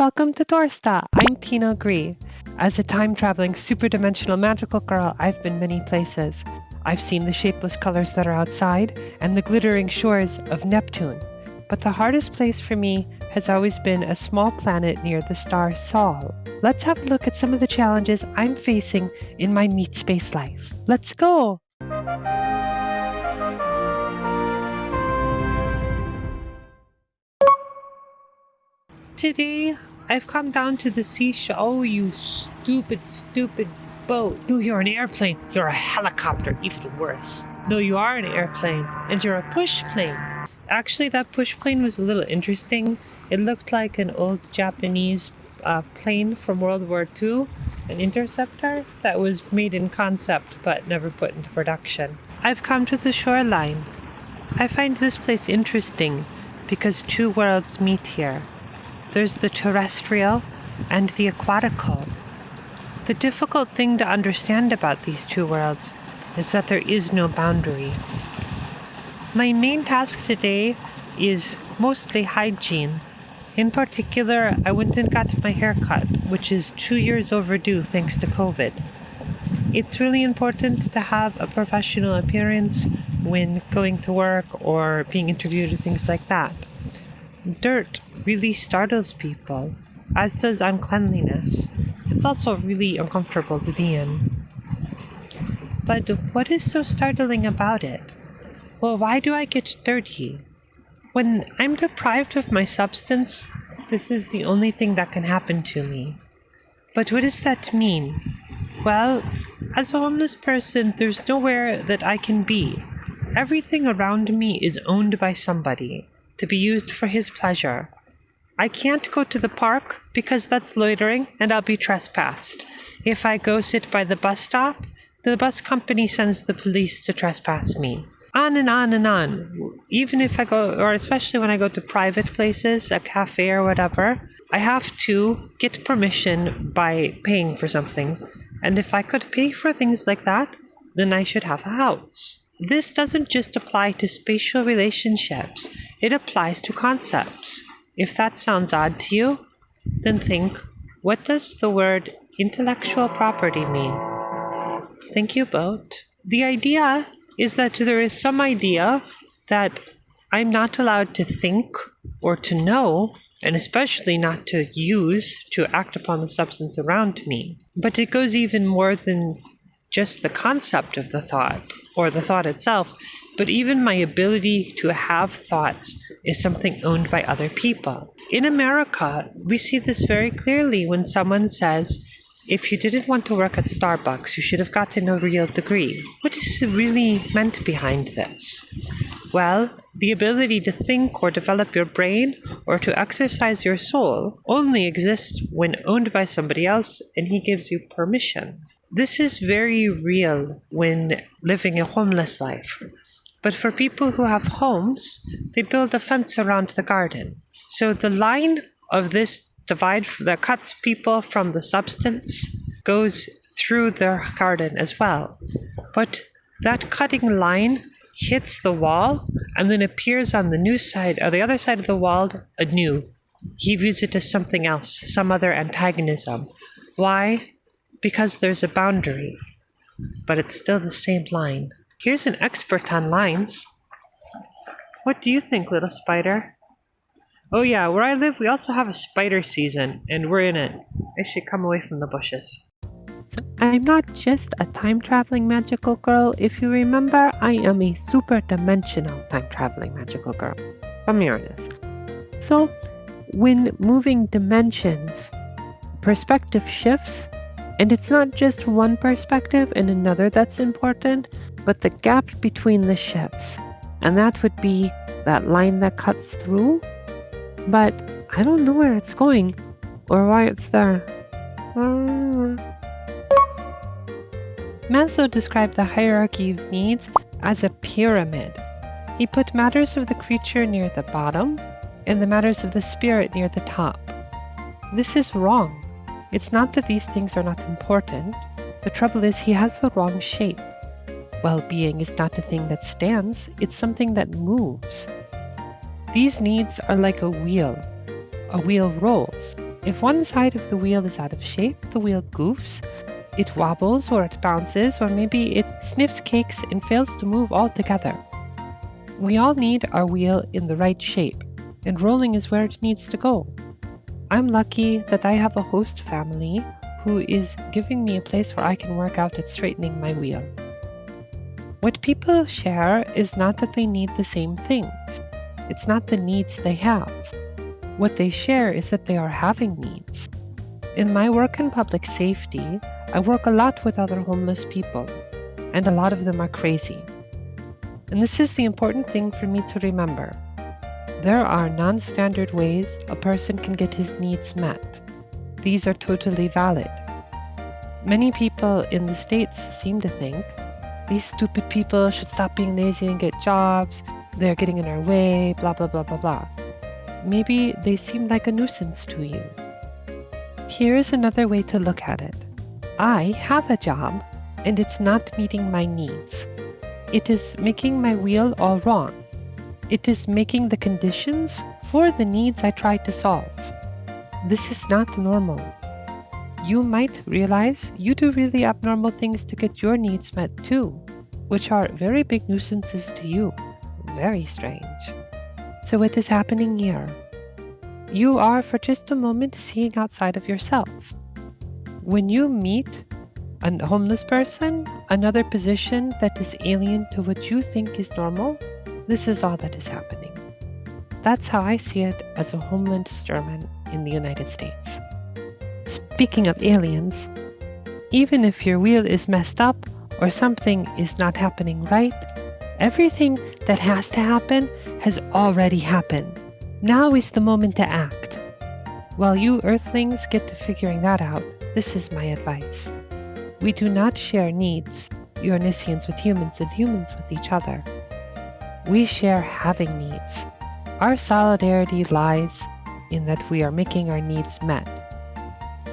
Welcome to Dorsta! I'm Pina Gree. As a time-traveling, super-dimensional magical girl, I've been many places. I've seen the shapeless colors that are outside and the glittering shores of Neptune. But the hardest place for me has always been a small planet near the star Sol. Let's have a look at some of the challenges I'm facing in my meat space life. Let's go! Today, I've come down to the seashore. Oh, you stupid, stupid boat. No, you're an airplane. You're a helicopter, even worse. No, you are an airplane, and you're a push plane. Actually, that push plane was a little interesting. It looked like an old Japanese uh, plane from World War II, an interceptor that was made in concept but never put into production. I've come to the shoreline. I find this place interesting because two worlds meet here. There's the terrestrial and the aquatical. The difficult thing to understand about these two worlds is that there is no boundary. My main task today is mostly hygiene. In particular, I went and got my hair cut, which is two years overdue thanks to COVID. It's really important to have a professional appearance when going to work or being interviewed or things like that. Dirt really startles people, as does uncleanliness. It's also really uncomfortable to be in. But what is so startling about it? Well, why do I get dirty? When I'm deprived of my substance, this is the only thing that can happen to me. But what does that mean? Well, as a homeless person, there's nowhere that I can be. Everything around me is owned by somebody to be used for his pleasure. I can't go to the park because that's loitering and I'll be trespassed. If I go sit by the bus stop, the bus company sends the police to trespass me. On and on and on. Even if I go, or especially when I go to private places, a cafe or whatever, I have to get permission by paying for something. And if I could pay for things like that, then I should have a house. This doesn't just apply to spatial relationships, it applies to concepts. If that sounds odd to you, then think what does the word intellectual property mean? Thank you, boat. The idea is that there is some idea that I'm not allowed to think or to know, and especially not to use to act upon the substance around me. But it goes even more than just the concept of the thought or the thought itself, but even my ability to have thoughts is something owned by other people. In America, we see this very clearly when someone says, if you didn't want to work at Starbucks, you should have gotten a real degree. What is really meant behind this? Well, the ability to think or develop your brain or to exercise your soul only exists when owned by somebody else and he gives you permission. This is very real when living a homeless life. But for people who have homes, they build a fence around the garden. So the line of this divide that cuts people from the substance goes through their garden as well. But that cutting line hits the wall and then appears on the new side or the other side of the wall anew. He views it as something else, some other antagonism. Why? because there's a boundary, but it's still the same line. Here's an expert on lines. What do you think, little spider? Oh yeah, where I live, we also have a spider season, and we're in it. I should come away from the bushes. So I'm not just a time-traveling magical girl. If you remember, I am a super-dimensional time-traveling magical girl from Uranus. So when moving dimensions, perspective shifts and it's not just one perspective and another that's important, but the gap between the ships. And that would be that line that cuts through. But I don't know where it's going or why it's there. Maslow described the hierarchy of needs as a pyramid. He put matters of the creature near the bottom and the matters of the spirit near the top. This is wrong. It's not that these things are not important. The trouble is he has the wrong shape. Well being is not a thing that stands, it's something that moves. These needs are like a wheel. A wheel rolls. If one side of the wheel is out of shape, the wheel goofs, it wobbles or it bounces, or maybe it sniffs cakes and fails to move altogether. We all need our wheel in the right shape, and rolling is where it needs to go. I'm lucky that I have a host family who is giving me a place where I can work out at straightening my wheel. What people share is not that they need the same things. It's not the needs they have. What they share is that they are having needs. In my work in public safety, I work a lot with other homeless people, and a lot of them are crazy. And this is the important thing for me to remember. There are non standard ways a person can get his needs met. These are totally valid. Many people in the States seem to think these stupid people should stop being lazy and get jobs, they're getting in our way, blah, blah, blah, blah, blah. Maybe they seem like a nuisance to you. Here's another way to look at it I have a job, and it's not meeting my needs. It is making my wheel all wrong. It is making the conditions for the needs I try to solve. This is not normal. You might realize you do really abnormal things to get your needs met too, which are very big nuisances to you. Very strange. So, what is happening here? You are for just a moment seeing outside of yourself. When you meet a homeless person, another position that is alien to what you think is normal, this is all that is happening. That's how I see it as a homeland German in the United States. Speaking of aliens, even if your wheel is messed up or something is not happening right, everything that has to happen has already happened. Now is the moment to act. While you Earthlings get to figuring that out, this is my advice. We do not share needs, Uranisians with humans and humans with each other. We share having needs. Our solidarity lies in that we are making our needs met.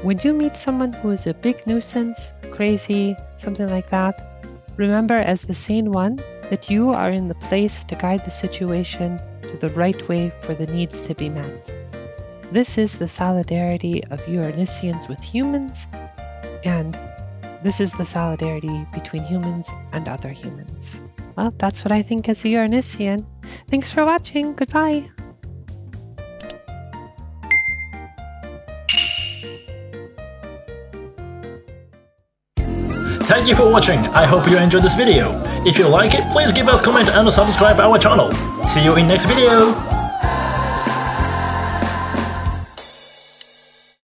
When you meet someone who is a big nuisance, crazy, something like that, remember as the sane one that you are in the place to guide the situation to the right way for the needs to be met. This is the solidarity of Uranisians with humans, and this is the solidarity between humans and other humans. Well, that's what I think as a Uranisian. Thanks for watching. Goodbye. Thank you for watching, I hope you enjoyed this video. If you like it, please give us a comment and subscribe our channel. See you in next video!